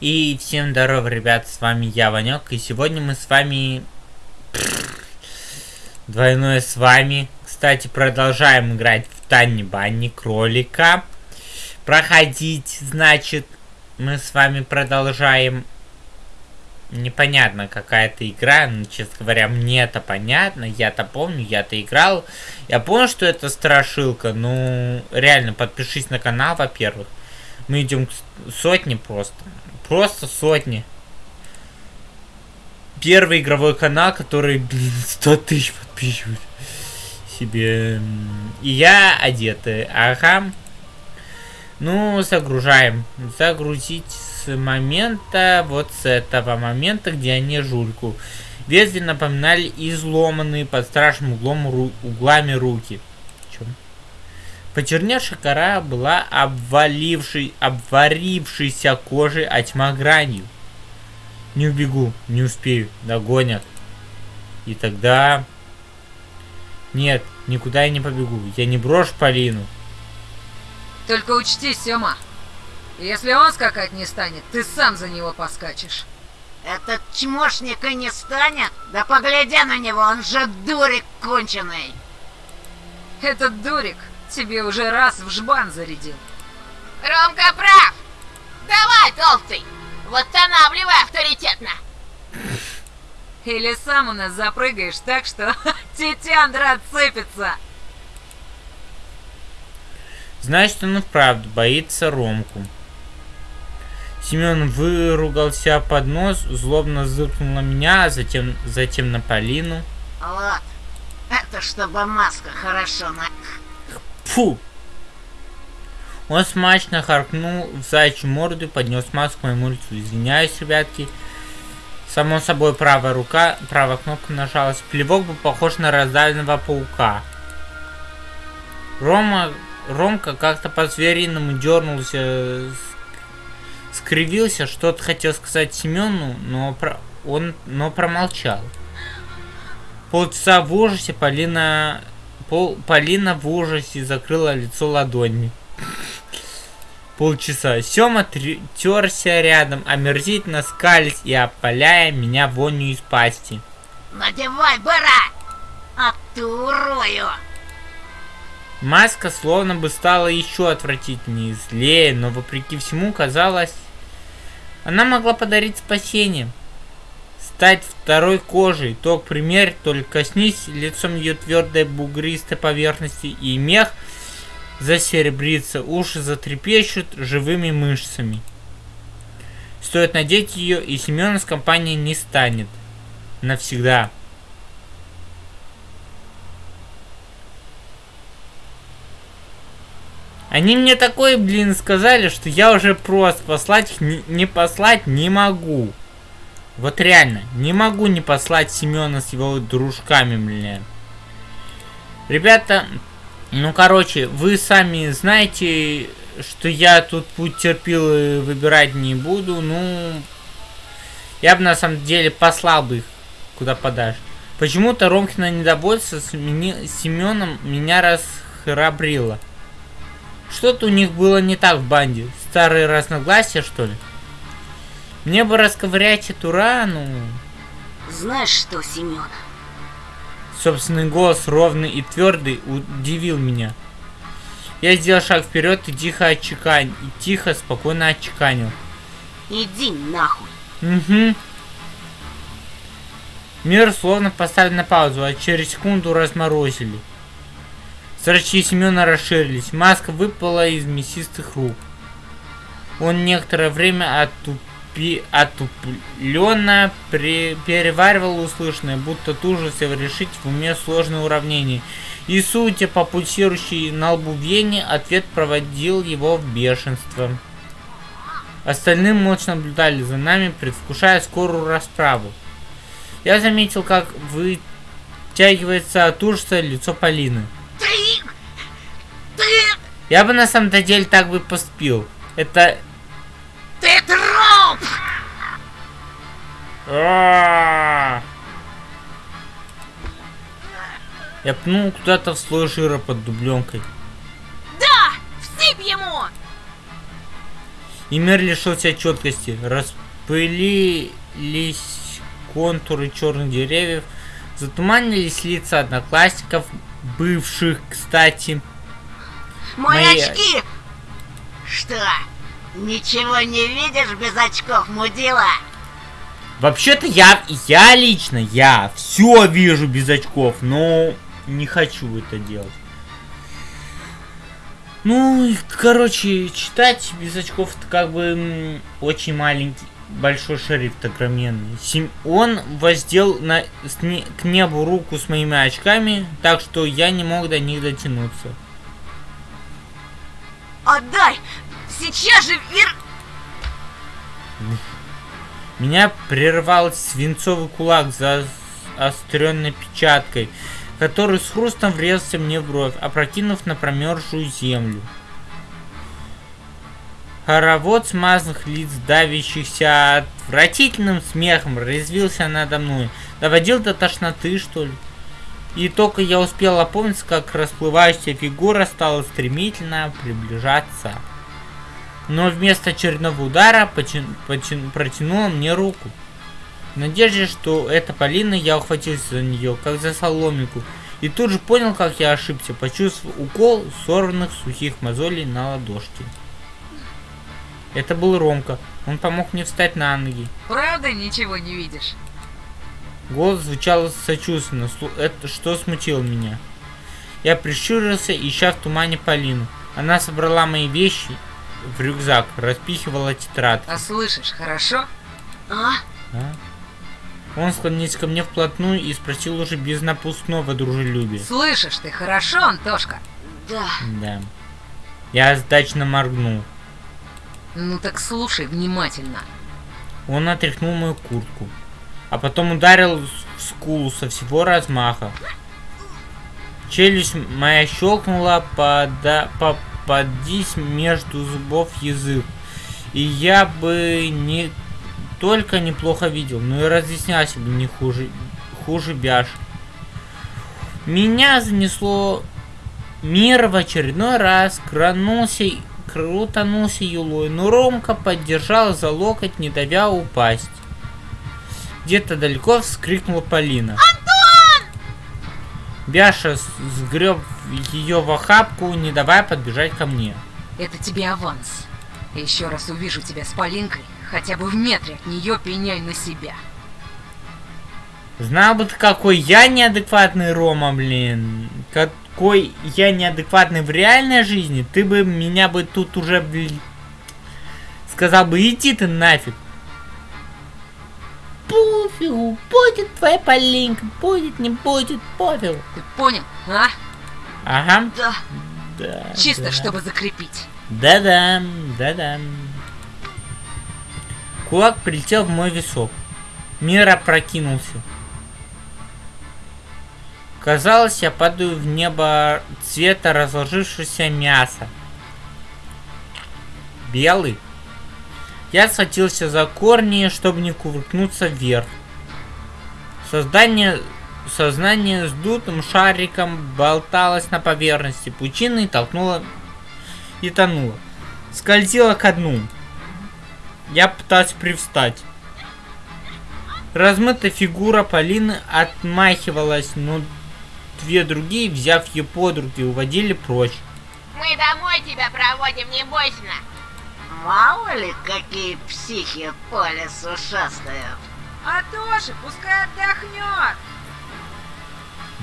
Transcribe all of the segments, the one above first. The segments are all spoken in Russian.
И всем здорово, ребят, с вами я, Ванек, и сегодня мы с вами... Двойное с вами. Кстати, продолжаем играть в Танни Банни Кролика. Проходить, значит, мы с вами продолжаем... Непонятно какая-то игра, ну, честно говоря, мне это понятно, я-то помню, я-то играл. Я понял, что это страшилка, ну, реально, подпишись на канал, во-первых. Мы идем к сотне просто. Просто сотни. Первый игровой канал, который, блин, 100 тысяч подписчиков себе. И я одетый. Ага. Ну, загружаем. Загрузить с момента, вот с этого момента, где они жульку. Ветви напоминали изломанные под страшным углом ру углами руки. Почерневшая кора была обвалившей, обварившейся кожей, а тьма гранью. Не убегу, не успею, догонят. И тогда... Нет, никуда я не побегу. Я не брошу Полину. Только учти, Сёма, если он скакать не станет, ты сам за него поскачешь. Этот чмошник и не станет? Да погляди на него, он же дурик конченый. Этот дурик тебе уже раз в жбан зарядил. Ромка прав! Давай, толстый! Восстанавливай авторитетно! Или сам у нас запрыгаешь так, что тетяндра отсыпется. Значит, он и вправду боится Ромку. Семен выругался под нос, злобно зыркнул на меня, а затем, затем на Полину. Вот, это чтобы маска хорошо на... Фу! Он смачно харкнул в зайчью морду и поднес маску моему лицу. Извиняюсь, ребятки. Само собой, правая рука, правая кнопка нажалась. Плевок был похож на раздавленного паука. Рома, Ромка как-то по-звериному дернулся, скривился, что-то хотел сказать Семену, но про... он но промолчал. Полчаса в ужасе Полина Пол, Полина в ужасе закрыла лицо ладонями. Полчаса. Сема терся рядом, омерзительно скались и опаляя меня вонью из пасти. Надевай, бара! А ты урою! Маска словно бы стала еще отвратительнее, злее, но вопреки всему казалось, она могла подарить спасение стать второй кожей. То, к только коснись лицом ее твердой бугристой поверхности, и мех засеребрится, уши затрепещут живыми мышцами. Стоит надеть ее, и Семена с компанией не станет. Навсегда. Они мне такое, блин, сказали, что я уже просто послать их не послать не могу. Вот реально, не могу не послать Семена с его дружками, блин. Ребята, ну короче, вы сами знаете, что я тут путь терпил и выбирать не буду. Ну, я бы на самом деле послал бы их куда подашь. Почему-то Ромкина недовольство с Семеном меня расхрабрило. Что-то у них было не так в банде. Старые разногласия, что ли? Мне бы расковырять эту рану. Знаешь что, Семен? Собственный голос ровный и твердый удивил меня. Я сделал шаг вперед и тихо отчеканил. И тихо, спокойно отчеканил. Иди нахуй. Угу. Мир словно поставили на паузу, а через секунду разморозили. Зрачки Семена расширились, маска выпала из мясистых рук. Он некоторое время оттупил отупленно переваривал услышанное, будто тужился решить в уме сложное уравнение. И, судя по пульсирующей на лбу вене, ответ проводил его в бешенство. Остальные молча наблюдали за нами, предвкушая скорую расправу. Я заметил, как вытягивается от ужаса лицо Полины. Ты... Ты... Я бы на самом деле так бы поступил. Это А! Я пнул куда-то в слой жира под дубленкой. Да! Всыпь ему! и мир лишился четкости. Распылились контуры черных деревьев, затуманились лица одноклассников, бывших, кстати. Мои Мои- очки! Что? Ничего не видишь без очков, мудила? Вообще-то я, я лично, я все вижу без очков, но не хочу это делать. Ну, короче, читать без очков это как бы очень маленький, большой шрифт огроменный. Сем- Он воздел на, не- к небу руку с моими очками, так что я не мог до них дотянуться. Отдай! Сейчас же вер... Меня прервал свинцовый кулак за остренной печаткой, который с хрустом врезался мне в бровь, опрокинув на промерзшую землю. Хоровод смазанных лиц, давящихся отвратительным смехом, резвился надо мной. Доводил до тошноты, что ли? И только я успел опомниться, как расплывающаяся фигура стала стремительно приближаться. Но вместо очередного удара протянула мне руку. В надежде, что это Полина, я ухватился за нее, как за соломинку, и тут же понял, как я ошибся, почувствовав укол сорванных сухих мозолей на ладошке. Это был Ромка. Он помог мне встать на ноги. Правда ничего не видишь? Голос звучал сочувственно, это что смутило меня. Я прищурился, ища в тумане Полину. Она собрала мои вещи в рюкзак, распихивала тетрадь. А слышишь, хорошо? А? А? Он склонился ко мне вплотную и спросил уже без напускного дружелюбия. Слышишь ты хорошо, Антошка? Да. Да. Я сдачно моргнул. Ну так слушай внимательно. Он отряхнул мою куртку, а потом ударил в скулу со всего размаха. Челюсть моя щелкнула, пода, попадись между зубов язык. И я бы не только неплохо видел, но и разъяснялся бы не хуже, хуже бяш. Меня занесло мир в очередной раз, кранулся, крутанулся юлой, но Ромка поддержал за локоть, не давя упасть. Где-то далеко вскрикнула Полина. Антон! Бяша сгреб ее в охапку, не давая подбежать ко мне. Это тебе аванс. Еще раз увижу тебя с Полинкой, хотя бы в метре от нее пеняй на себя. Знал бы ты, какой я неадекватный Рома, блин. Какой я неадекватный в реальной жизни, ты бы меня бы тут уже, блин, сказал бы, иди ты нафиг. Пофигу, будет твоя Полинка, будет, не будет, пофигу. Ты понял, а? Ага. Да. Да, Чисто, да. чтобы закрепить. Да-да, да-да. Кулак прилетел в мой висок. Мир опрокинулся. Казалось, я падаю в небо цвета разложившегося мяса. Белый. Я схватился за корни, чтобы не кувыркнуться вверх. Создание, сознание с дутым шариком болталось на поверхности пучины и толкнуло и тонула. Скользила ко дну. Я пытался привстать. Размытая фигура Полины отмахивалась, но две другие, взяв ее под руки, уводили прочь. Мы домой тебя проводим, не бойся. Мало ли, какие психи по лесу шастают. А тоже, пускай отдохнет.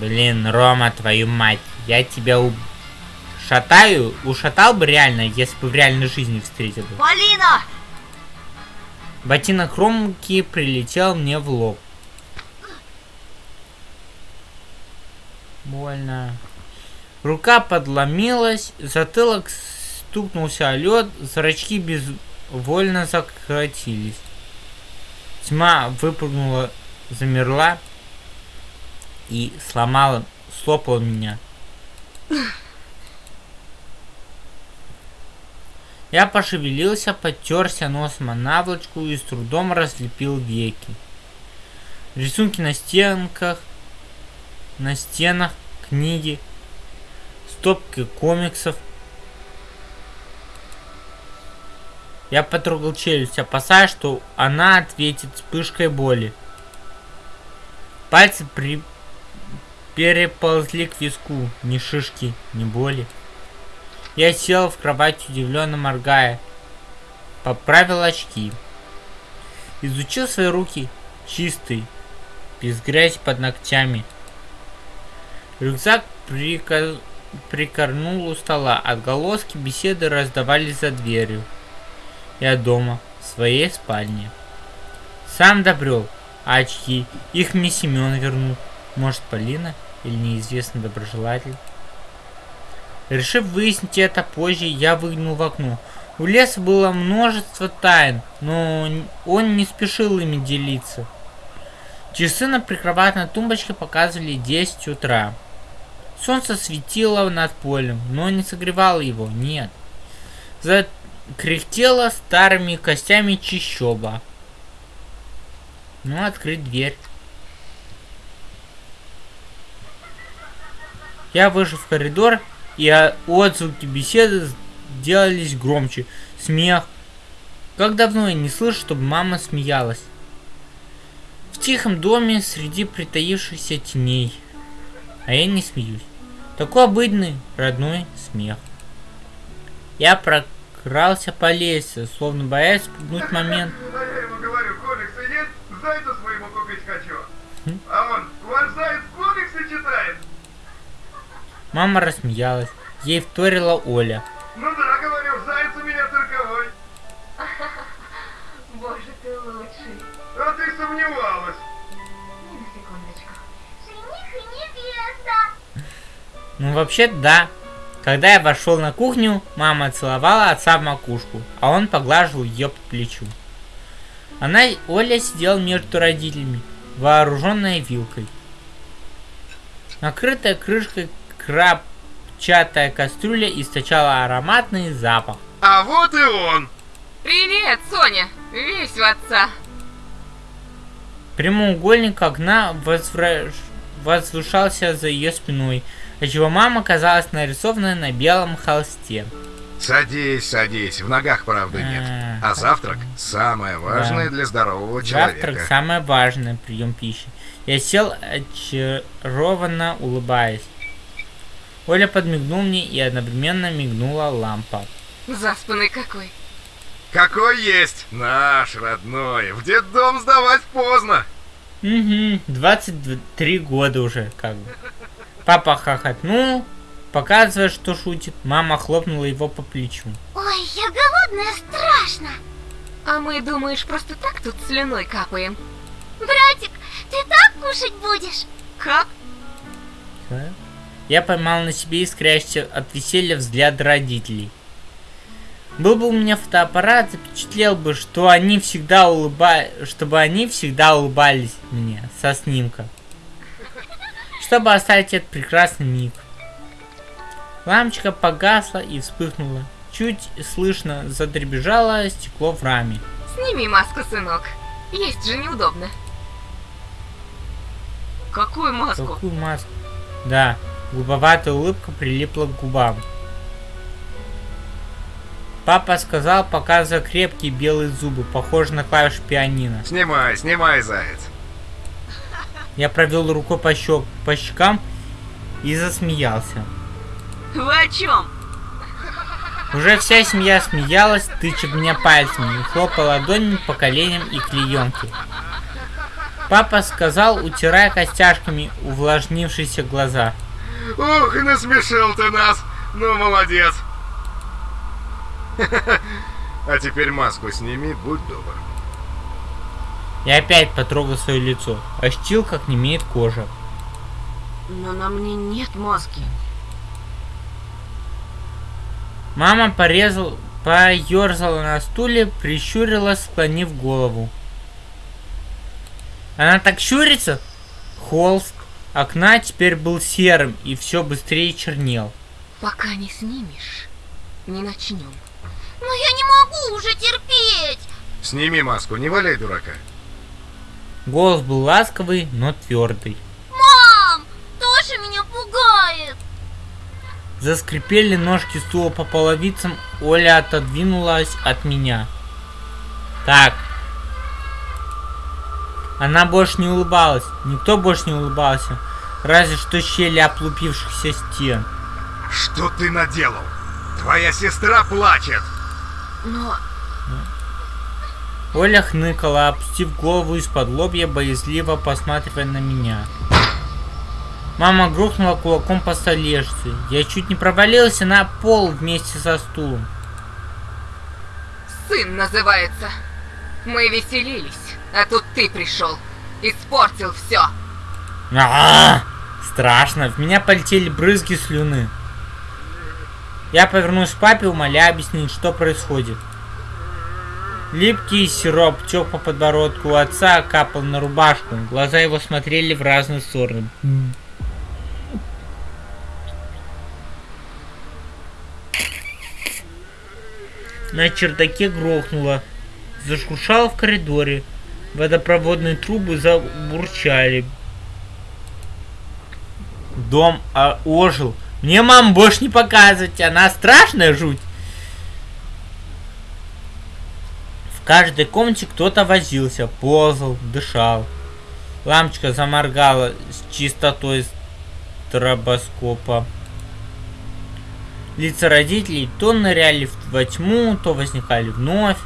Блин, Рома, твою мать, я тебя у... шатаю, ушатал бы реально, если бы в реальной жизни встретил бы. Полина! Ботинок Ромки прилетел мне в лоб. Больно. Рука подломилась, затылок стукнулся о лед, зрачки безвольно закратились. Тьма выпрыгнула, замерла и сломала, слопала меня. Я пошевелился, потерся носом о наволочку и с трудом разлепил веки. Рисунки на стенках, на стенах, книги, стопки комиксов. Я потрогал челюсть, опасаясь, что она ответит вспышкой боли. Пальцы при... переползли к виску. Ни шишки, ни боли. Я сел в кровать, удивленно моргая. Поправил очки. Изучил свои руки. Чистый. Без грязи под ногтями. Рюкзак прика... прикорнул у стола. Отголоски беседы раздавались за дверью. Я дома, в своей спальне. Сам добрел. А очки? Их мне Семен вернул. Может, Полина или неизвестный доброжелатель? Решив выяснить это позже, я выглянул в окно. У леса было множество тайн, но он не спешил ими делиться. Часы на прикроватной тумбочке показывали 10 утра. Солнце светило над полем, но не согревало его, нет. Закряхтела старыми костями чищоба. Ну, открыть дверь. Я вышел в коридор, и отзвуки беседы делались громче. Смех. Как давно я не слышу, чтобы мама смеялась. В тихом доме среди притаившихся теней. А я не смеюсь. Такой обыденный, родной смех. Я прокрался по лестнице, словно боясь спугнуть момент. Я ему говорю, комиксы есть, зайцу своему купить хочу. А он, ваш заяц комиксы читает. Мама рассмеялась. Ей вторила Оля. Ну да, говорю, заяц у меня цирковой. Боже, ты лучший. А ты сомневалась. На секундочку. Жених и невеста. Ну вообще да. Когда я вошел на кухню, мама целовала отца в макушку, а он поглаживал ее по плечу. Она, Оля, сидела между родителями, вооруженная вилкой. Накрытая крышкой крапчатая кастрюля источала ароматный запах. А вот и он. Привет, Соня! Весь в отца. Прямоугольник окна возвра- возвышался за ее спиной, отчего мама казалась нарисованной на белом холсте. Садись, садись. В ногах, правда, нет. А, А завтрак самое важное Да. для здорового Завтрак человека. самый важный прием пищи. Я сел очарованно улыбаясь. Оля подмигнул мне и одновременно мигнула лампа. Заспанный какой. Какой есть? Наш родной. В детдом сдавать поздно. Угу, 23 года уже, как бы. Папа хохотнул, показывая, что шутит. Мама хлопнула его по плечу. Ой, я голодная, страшно. А мы, думаешь, просто так тут слюной капаем? Братик, ты так кушать будешь? Как? Я поймал на себе искрящийся от веселья взгляд родителей. Был бы у меня фотоаппарат, запечатлел бы, что они всегда улыба... чтобы они всегда улыбались мне со снимка. Чтобы оставить этот прекрасный миг. Лампочка погасла и вспыхнула. Чуть слышно задребежало стекло в раме. Сними маску, сынок. Есть же неудобно. Какую маску? Какую маску? Да, глуповатая улыбка прилипла к губам. Папа сказал, показывая крепкие белые зубы, похожие на клавиши пианино. Снимай, снимай, заяц. Я провел рукой по, щек, по щекам и засмеялся. Вы о чем? Уже вся семья смеялась, тыча меня пальцами и хлопая ладонями по коленям и клеенке. Папа сказал, утирая костяшками увлажнившиеся глаза. Ух, насмешил ты нас. Ну, молодец. А теперь маску сними, будь добр. Я опять потрогал свое лицо. Ощутил, как не имеет кожа. Но на мне нет маски. Мама порезал, поерзала на стуле, прищурилась, склонив голову. Она так щурится? Холст окна теперь был серым и все быстрее чернел. Пока не снимешь, не начнем. Но я не могу уже терпеть. Сними маску, не валяй дурака. Голос был ласковый, но твердый. Мам, тоже меня пугает. Заскрипели ножки стула по половицам, Оля отодвинулась от меня. Так. Она больше не улыбалась. Никто больше не улыбался. Разве что щели оплупившихся стен. Что ты наделал? Твоя сестра плачет. Но Оля хныкала, опустив голову из-под лобья, боязливо посматривая на меня. Мама грохнула кулаком по столешнице. Я чуть не провалился на пол вместе со стулом. Сын называется. Мы веселились, а тут ты пришел. Испортил все. А, страшно. В меня полетели брызги слюны. Я повернулся к папе, умоляя объяснить, что происходит. Липкий сироп тек по подбородку отца, капал на рубашку. Глаза его смотрели в разные стороны. На чердаке грохнуло. Зашуршало в коридоре. Водопроводные трубы забурчали. Дом а, ожил. Мне мам больше не показывать, она страшная жуть. В каждой комнате кто-то возился, ползал, дышал. Лампочка заморгала с чистотой стробоскопа. Лица родителей то ныряли во тьму, то возникали вновь.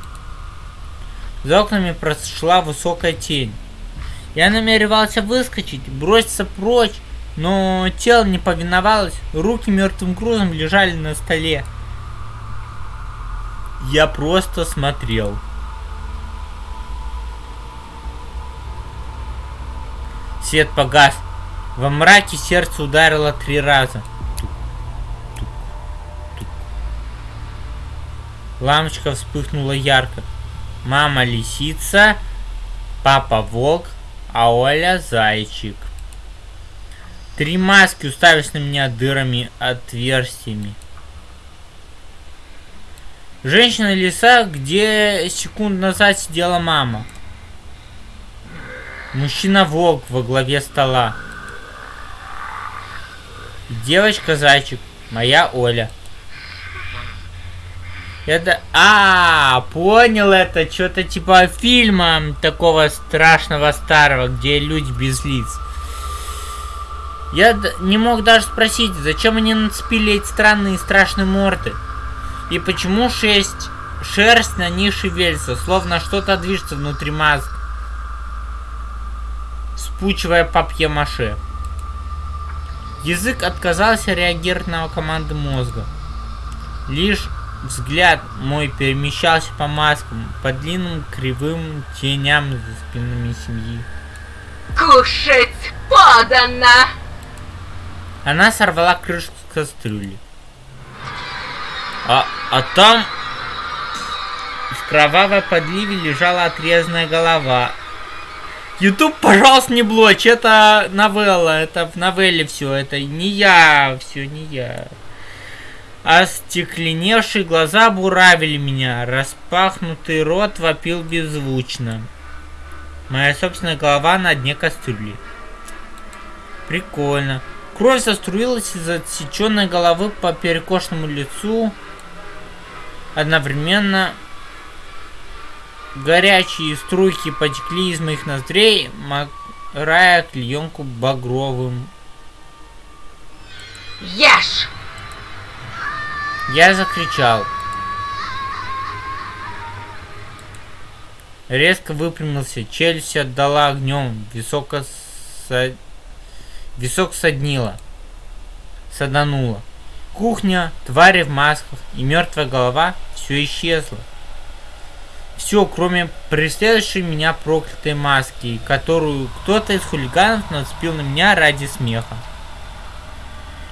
За окнами прошла высокая тень. Я намеревался выскочить, броситься прочь, но тело не повиновалось, руки мертвым грузом лежали на столе. Я просто смотрел. Свет погас. Во мраке сердце ударило три раза. Лампочка вспыхнула ярко. Мама лисица, папа волк, а Оля зайчик. Три маски уставились на меня дырами отверстиями. Женщина лиса, где секунд назад сидела мама. Мужчина-волк во главе стола. Девочка-зайчик, моя Оля. Это... А, понял это. Что-то типа фильма такого страшного старого, где люди без лиц. Я не мог даже спросить, зачем они нацепили эти странные страшные морды. И почему шесть шерсть на них шевелится, словно что-то движется внутри маск. Спучивая папье-маше. Язык отказался реагировать на команды мозга. Лишь взгляд мой перемещался по маскам, по длинным кривым теням за спинами семьи. Кушать подано! Она сорвала крышку с кастрюли. А, а там в кровавой подливе лежала отрезанная голова. Ютуб, пожалуйста, не блочь, это новелла, это в новелле все, это не я, все не я. Остекленевшие глаза буравили меня, распахнутый рот вопил беззвучно. Моя собственная голова на дне кастрюли. Прикольно. Кровь заструилась из отсеченной головы по перекошенному лицу. Одновременно горячие струйки потекли из моих ноздрей, морая клеенку багровым. Ешь! Я закричал. Резко выпрямился, челюсть отдала огнем, висок, со... висок соднило, садануло. Кухня, твари в масках и мертвая голова все исчезло. Все, кроме преследующей меня проклятой маски, которую кто-то из хулиганов нацепил на меня ради смеха.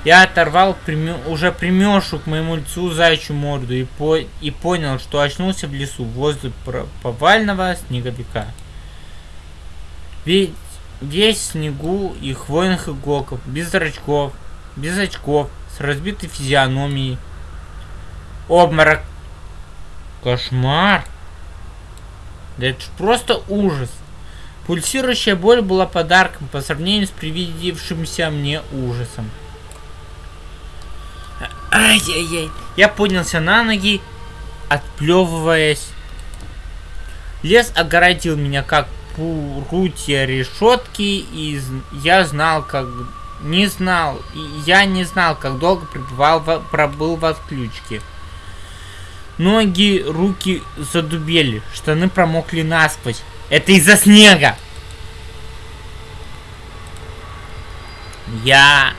Я оторвал прime... уже примершу к моему лицу зайчью морду и, по... и понял, что очнулся в лесу возле повального снеговика. Ведь весь снегу и хвойных иголков, без зрачков, без очков, с разбитой физиономией. Обморок. Кошмар. Да это просто ужас. Пульсирующая боль была подарком по сравнению с привидевшимся мне ужасом. Ай-яй-яй. Я поднялся на ноги, отплевываясь. Лес огородил меня как прутья решетки, и я знал, как... Не знал, и я не знал, как долго пребывал в- пробыл в отключке. Ноги, руки задубели, штаны промокли насквозь. Это из-за снега! Я...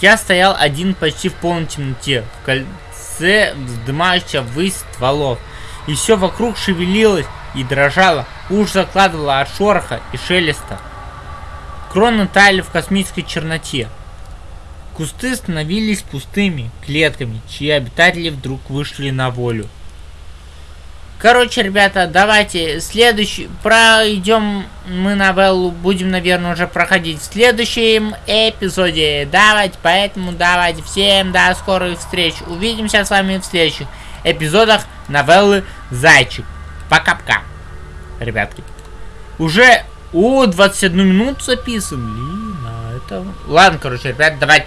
Я стоял один почти в полной темноте, в кольце вздымающего ввысь стволов. И все вокруг шевелилось и дрожало, уж закладывало от шороха и шелеста. Кроны таяли в космической черноте. Кусты становились пустыми клетками, чьи обитатели вдруг вышли на волю. Короче, ребята, давайте следующий пройдем мы новеллу, будем, наверное, уже проходить в следующем эпизоде. Давайте, поэтому давайте всем до скорых встреч. Увидимся с вами в следующих эпизодах новеллы Зайчик. Пока-пока, ребятки. Уже о 21 минуту записан. Блин, а это... Ладно, короче, ребят, давайте.